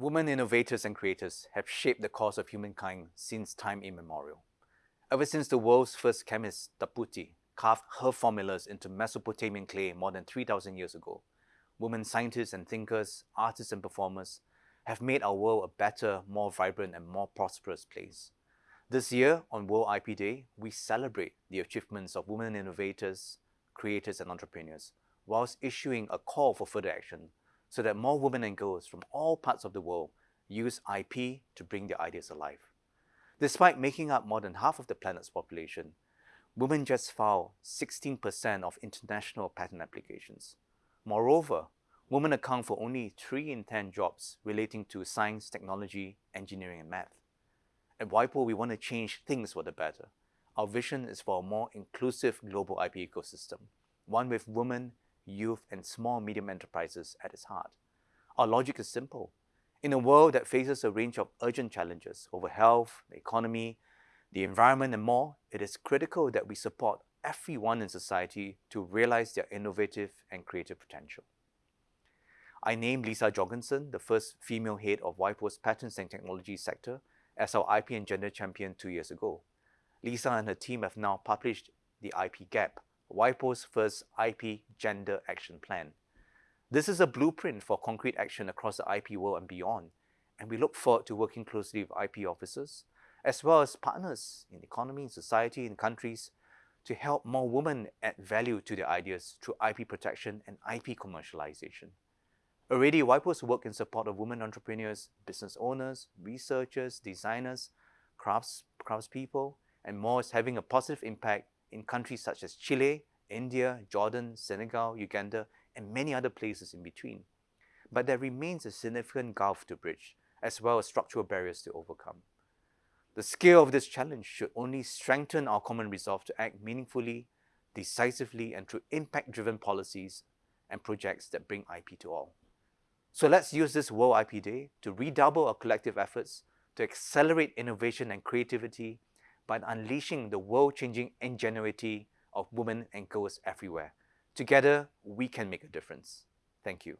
Women innovators and creators have shaped the course of humankind since time immemorial. Ever since the world's first chemist, Taputi, carved her formulas into Mesopotamian clay more than 3,000 years ago, women scientists and thinkers, artists and performers have made our world a better, more vibrant and more prosperous place. This year, on World IP Day, we celebrate the achievements of women innovators, creators and entrepreneurs, whilst issuing a call for further action so that more women and girls from all parts of the world use IP to bring their ideas alive. Despite making up more than half of the planet's population, women just file 16% of international patent applications. Moreover, women account for only 3 in 10 jobs relating to science, technology, engineering and math. At WIPO, we want to change things for the better. Our vision is for a more inclusive global IP ecosystem, one with women, youth, and small medium enterprises at its heart. Our logic is simple. In a world that faces a range of urgent challenges over health, the economy, the environment, and more, it is critical that we support everyone in society to realize their innovative and creative potential. I named Lisa Jorgensen, the first female head of WIPO's Patents and Technology sector, as our IP and Gender Champion two years ago. Lisa and her team have now published the IP Gap, WIPO's first IP Gender Action Plan. This is a blueprint for concrete action across the IP world and beyond, and we look forward to working closely with IP officers, as well as partners in economy, society, and countries to help more women add value to their ideas through IP protection and IP commercialization. Already, WIPO's work in support of women entrepreneurs, business owners, researchers, designers, crafts, craftspeople, and more is having a positive impact in countries such as Chile, India, Jordan, Senegal, Uganda, and many other places in between. But there remains a significant gulf to bridge, as well as structural barriers to overcome. The scale of this challenge should only strengthen our common resolve to act meaningfully, decisively, and through impact-driven policies and projects that bring IP to all. So let's use this World IP Day to redouble our collective efforts to accelerate innovation and creativity by unleashing the world-changing ingenuity of women and girls everywhere. Together, we can make a difference. Thank you.